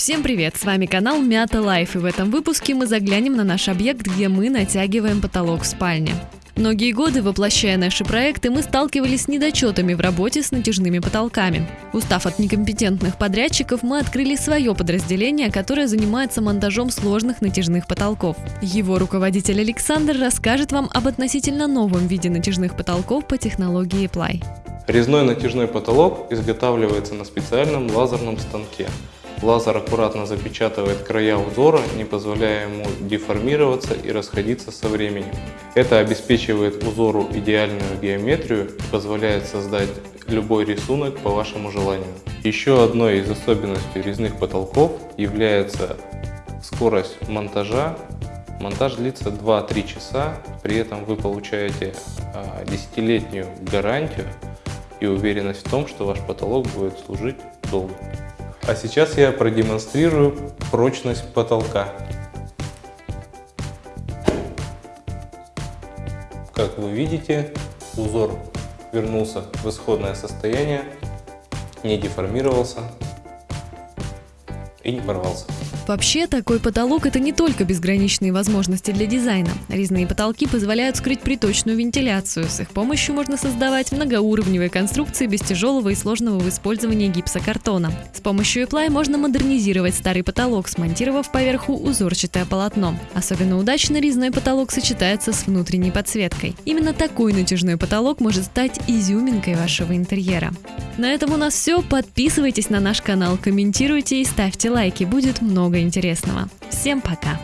Всем привет, с вами канал Мята Лайф, и в этом выпуске мы заглянем на наш объект, где мы натягиваем потолок в спальне. Многие годы, воплощая наши проекты, мы сталкивались с недочетами в работе с натяжными потолками. Устав от некомпетентных подрядчиков, мы открыли свое подразделение, которое занимается монтажом сложных натяжных потолков. Его руководитель Александр расскажет вам об относительно новом виде натяжных потолков по технологии Apply. Резной натяжной потолок изготавливается на специальном лазерном станке. Лазер аккуратно запечатывает края узора, не позволяя ему деформироваться и расходиться со временем. Это обеспечивает узору идеальную геометрию и позволяет создать любой рисунок по вашему желанию. Еще одной из особенностей резных потолков является скорость монтажа. Монтаж длится 2-3 часа, при этом вы получаете а, десятилетнюю гарантию и уверенность в том, что ваш потолок будет служить долго. А сейчас я продемонстрирую прочность потолка. Как вы видите, узор вернулся в исходное состояние, не деформировался и не порвался. Вообще, такой потолок – это не только безграничные возможности для дизайна. Резные потолки позволяют скрыть приточную вентиляцию. С их помощью можно создавать многоуровневые конструкции без тяжелого и сложного в использовании гипсокартона. С помощью Apply можно модернизировать старый потолок, смонтировав поверху узорчатое полотно. Особенно удачно резной потолок сочетается с внутренней подсветкой. Именно такой натяжной потолок может стать изюминкой вашего интерьера. На этом у нас все. Подписывайтесь на наш канал, комментируйте и ставьте лайки. Будет интересного. Всем пока!